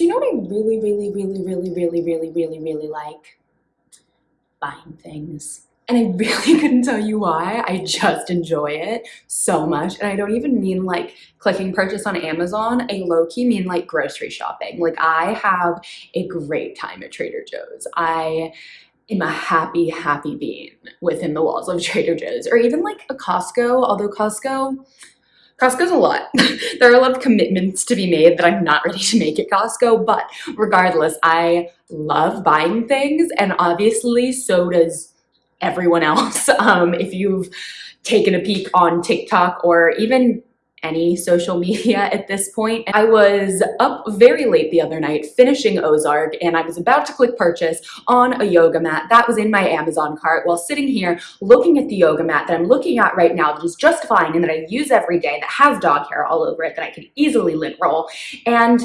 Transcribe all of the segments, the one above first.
You know what I really, really, really, really, really, really, really, really like? Buying things. And I really couldn't tell you why. I just enjoy it so much. And I don't even mean like clicking purchase on Amazon. I low-key mean like grocery shopping. Like I have a great time at Trader Joe's. I am a happy, happy being within the walls of Trader Joe's or even like a Costco, although Costco, Costco's a lot. there are a lot of commitments to be made that I'm not ready to make at Costco, but regardless, I love buying things and obviously so does everyone else. Um, if you've taken a peek on TikTok or even any social media at this point. I was up very late the other night finishing Ozark and I was about to click purchase on a yoga mat that was in my Amazon cart while sitting here looking at the yoga mat that I'm looking at right now that is just fine and that I use every day that has dog hair all over it that I could easily lint roll. And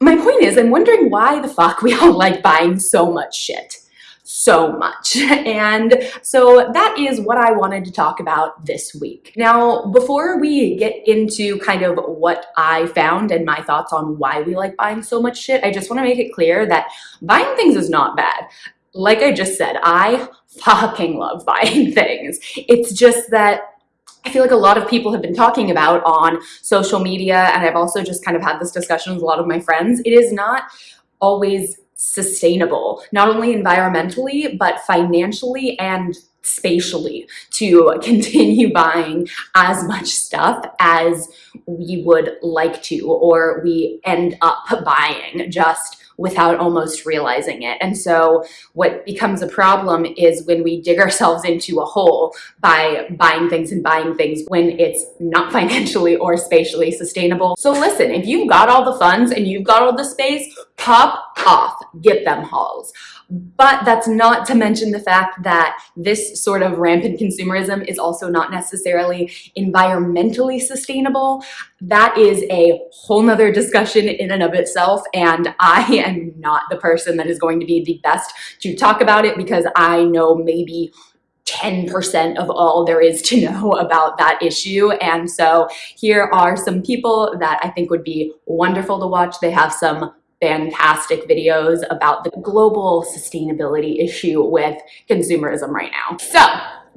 my point is I'm wondering why the fuck we all like buying so much shit so much. And so that is what I wanted to talk about this week. Now, before we get into kind of what I found and my thoughts on why we like buying so much shit, I just want to make it clear that buying things is not bad. Like I just said, I fucking love buying things. It's just that I feel like a lot of people have been talking about on social media, and I've also just kind of had this discussion with a lot of my friends. It is not always sustainable, not only environmentally, but financially and spatially to continue buying as much stuff as we would like to or we end up buying just without almost realizing it. And so what becomes a problem is when we dig ourselves into a hole by buying things and buying things when it's not financially or spatially sustainable. So listen, if you've got all the funds and you've got all the space, pop off, get them hauls. But that's not to mention the fact that this sort of rampant consumerism is also not necessarily environmentally sustainable. That is a whole nother discussion in and of itself. And I am not the person that is going to be the best to talk about it because I know maybe 10% of all there is to know about that issue. And so here are some people that I think would be wonderful to watch. They have some fantastic videos about the global sustainability issue with consumerism right now. So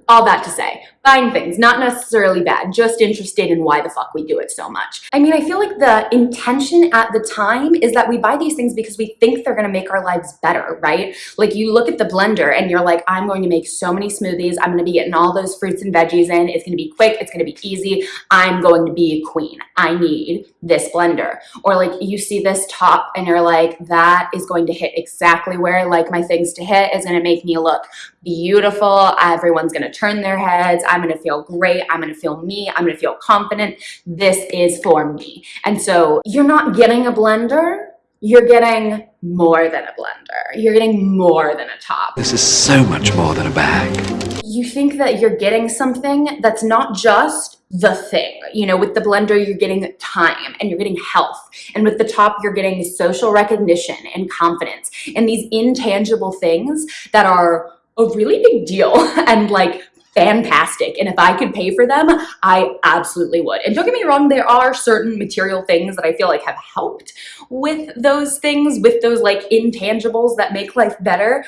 all that to say, buying things, not necessarily bad, just interested in why the fuck we do it so much. I mean, I feel like the intention at the time is that we buy these things because we think they're gonna make our lives better, right? Like you look at the blender and you're like, I'm going to make so many smoothies. I'm gonna be getting all those fruits and veggies in. It's gonna be quick, it's gonna be easy. I'm going to be a queen. I need this blender. Or like you see this top and you're like, that is going to hit exactly where I like my things to hit, is gonna make me look beautiful. Everyone's gonna turn their heads. I'm gonna feel great. I'm gonna feel me. I'm gonna feel confident. This is for me. And so you're not getting a blender, you're getting more than a blender. You're getting more than a top. This is so much more than a bag. You think that you're getting something that's not just the thing. You know, with the blender, you're getting time and you're getting health. And with the top, you're getting social recognition and confidence and these intangible things that are a really big deal and like fantastic. And if I could pay for them, I absolutely would. And don't get me wrong, there are certain material things that I feel like have helped with those things, with those like intangibles that make life better,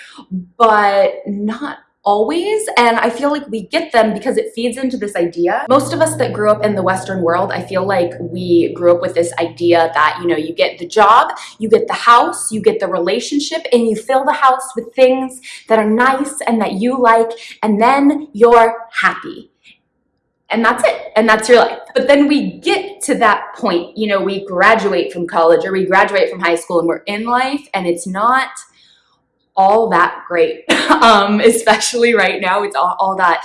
but not always and I feel like we get them because it feeds into this idea. Most of us that grew up in the Western world, I feel like we grew up with this idea that, you know, you get the job, you get the house, you get the relationship, and you fill the house with things that are nice and that you like, and then you're happy and that's it and that's your life but then we get to that point you know we graduate from college or we graduate from high school and we're in life and it's not all that great, um, especially right now. It's all, all that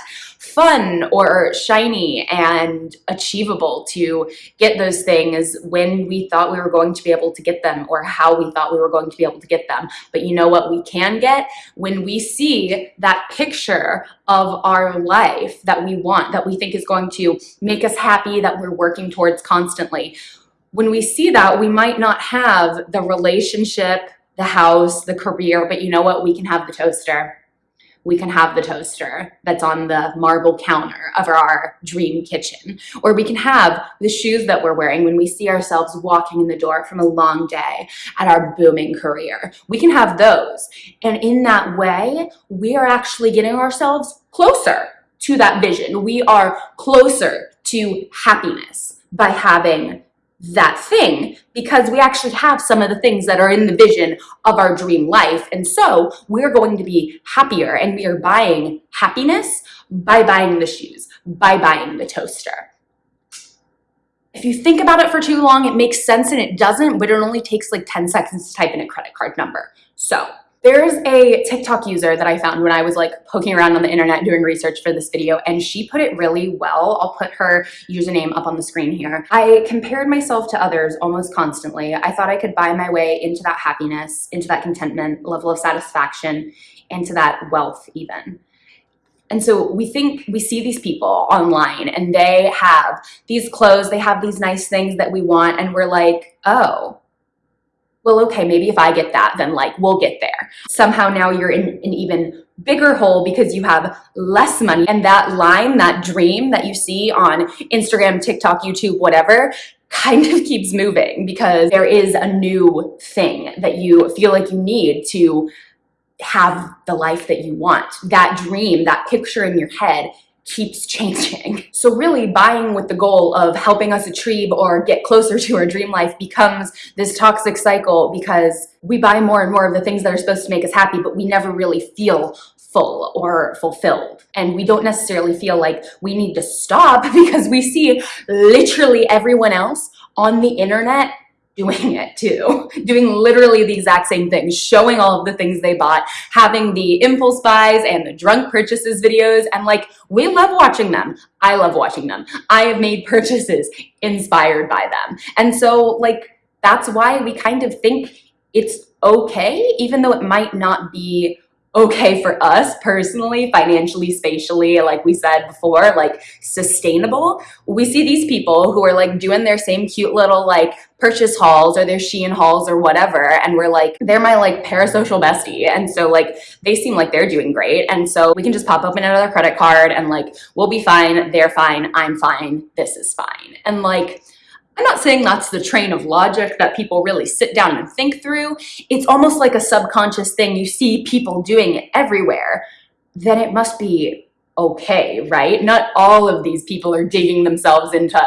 fun or shiny and achievable to get those things when we thought we were going to be able to get them or how we thought we were going to be able to get them. But you know what we can get? When we see that picture of our life that we want, that we think is going to make us happy, that we're working towards constantly. When we see that, we might not have the relationship, the house, the career, but you know what? We can have the toaster. we can have the toaster that's on the marble counter of our dream kitchen. Or we can have the shoes that we're wearing when we see ourselves walking in the door from a long day at our booming career. We can have those. And in that way, we are actually getting ourselves closer to that vision. We are closer to happiness by having that thing because we actually have some of the things that are in the vision of our dream life. And so we're going to be happier and we are buying happiness by buying the shoes, by buying the toaster. If you think about it for too long, it makes sense and it doesn't, but it only takes like 10 seconds to type in a credit card number. So there's a TikTok user that I found when I was like poking around on the internet doing research for this video and she put it really well. I'll put her username up on the screen here. I compared myself to others almost constantly. I thought I could buy my way into that happiness, into that contentment, level of satisfaction, into that wealth even. And so we think, we see these people online and they have these clothes, they have these nice things that we want and we're like, oh, well, okay, maybe if I get that, then like we'll get there. Somehow now you're in an even bigger hole because you have less money. And that line, that dream that you see on Instagram, TikTok, YouTube, whatever, kind of keeps moving because there is a new thing that you feel like you need to have the life that you want. That dream, that picture in your head keeps changing. So really buying with the goal of helping us achieve or get closer to our dream life becomes this toxic cycle because we buy more and more of the things that are supposed to make us happy, but we never really feel full or fulfilled. And we don't necessarily feel like we need to stop because we see literally everyone else on the internet doing it too, doing literally the exact same thing, showing all of the things they bought, having the impulse buys and the drunk purchases videos. And like, we love watching them. I love watching them. I have made purchases inspired by them. And so like, that's why we kind of think it's okay, even though it might not be okay for us personally, financially, spatially, like we said before, like sustainable. We see these people who are like doing their same cute little like purchase hauls or their Shein hauls or whatever. And we're like, they're my like parasocial bestie. And so like, they seem like they're doing great. And so we can just pop open another credit card and like, we'll be fine. They're fine. I'm fine. This is fine. And like, I'm not saying that's the train of logic that people really sit down and think through. It's almost like a subconscious thing. You see people doing it everywhere. Then it must be okay, right? Not all of these people are digging themselves into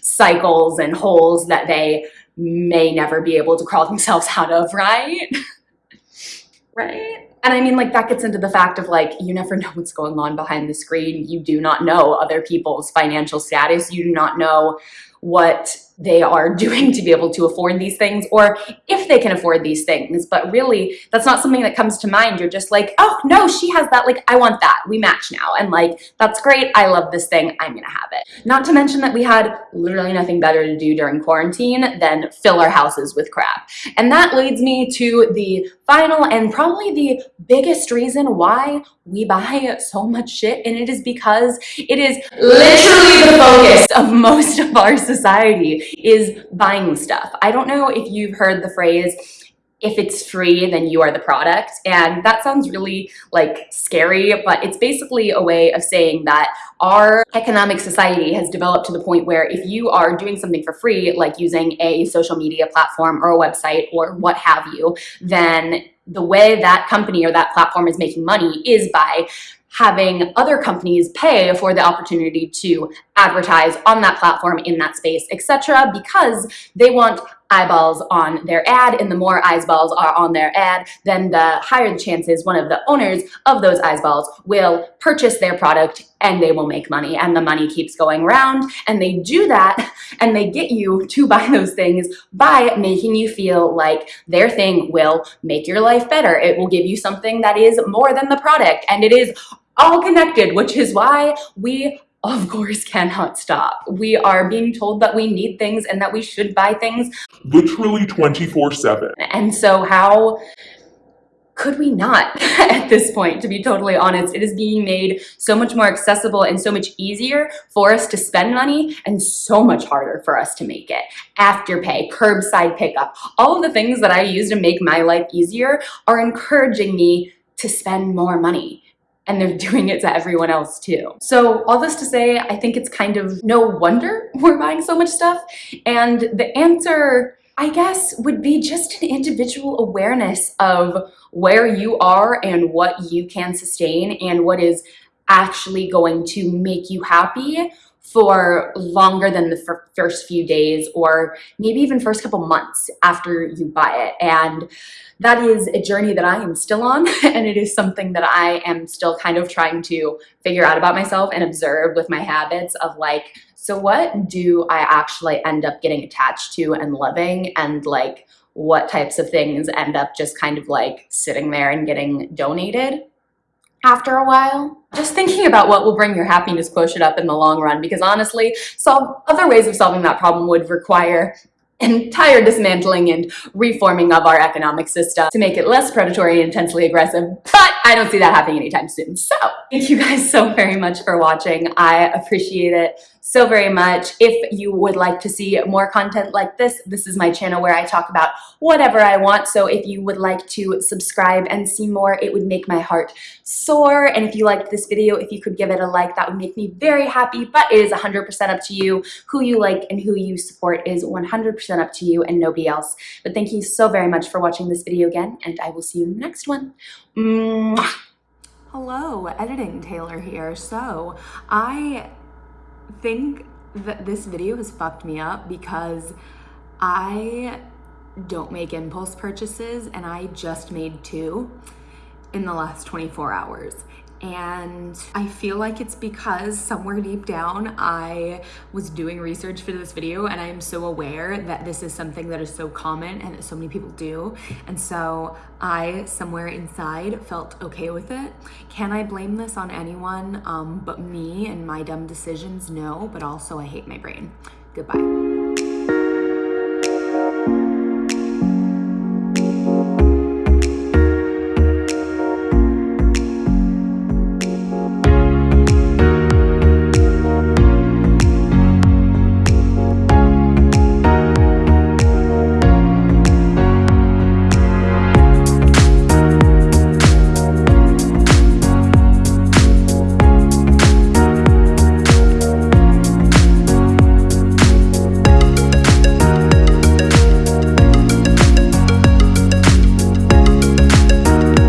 cycles and holes that they may never be able to crawl themselves out of, right? right? And I mean, like, that gets into the fact of like, you never know what's going on behind the screen. You do not know other people's financial status. You do not know what they are doing to be able to afford these things or if they can afford these things. But really, that's not something that comes to mind. You're just like, oh, no, she has that. Like, I want that. We match now. And like, that's great. I love this thing. I'm going to have it. Not to mention that we had literally nothing better to do during quarantine than fill our houses with crap. And that leads me to the final and probably the biggest reason why we buy so much shit. And it is because it is literally the focus of most of our society is buying stuff. I don't know if you've heard the phrase, if it's free, then you are the product. And that sounds really like scary, but it's basically a way of saying that our economic society has developed to the point where if you are doing something for free, like using a social media platform or a website or what have you, then the way that company or that platform is making money is by having other companies pay for the opportunity to advertise on that platform in that space, etc. because they want eyeballs on their ad and the more eyeballs are on their ad, then the higher the chances one of the owners of those eyeballs will purchase their product and they will make money and the money keeps going around and they do that and they get you to buy those things by making you feel like their thing will make your life better. It will give you something that is more than the product and it is all connected, which is why we of course cannot stop. We are being told that we need things and that we should buy things. Literally 24 7. And so how could we not at this point, to be totally honest? It is being made so much more accessible and so much easier for us to spend money and so much harder for us to make it. Afterpay, curbside pickup, all of the things that I use to make my life easier are encouraging me to spend more money and they're doing it to everyone else too. So all this to say, I think it's kind of no wonder we're buying so much stuff. And the answer, I guess, would be just an individual awareness of where you are and what you can sustain and what is actually going to make you happy for longer than the first few days or maybe even first couple months after you buy it. And that is a journey that I am still on and it is something that I am still kind of trying to figure out about myself and observe with my habits of like, so what do I actually end up getting attached to and loving and like what types of things end up just kind of like sitting there and getting donated after a while. Just thinking about what will bring your happiness quotient up in the long run because honestly, solve other ways of solving that problem would require entire dismantling and reforming of our economic system to make it less predatory and intensely aggressive, but I don't see that happening anytime soon. So thank you guys so very much for watching. I appreciate it so very much. If you would like to see more content like this, this is my channel where I talk about whatever I want. So if you would like to subscribe and see more, it would make my heart soar. And if you liked this video, if you could give it a like, that would make me very happy, but it is 100% up to you. Who you like and who you support is 100% up to you and nobody else. But thank you so very much for watching this video again, and I will see you in the next one. Mwah. Hello, editing Taylor here. So I think that this video has fucked me up because I don't make impulse purchases and I just made two in the last 24 hours. And I feel like it's because somewhere deep down I was doing research for this video and I'm so aware that this is something that is so common and that so many people do. And so I, somewhere inside, felt okay with it. Can I blame this on anyone um, but me and my dumb decisions? No, but also I hate my brain. Goodbye.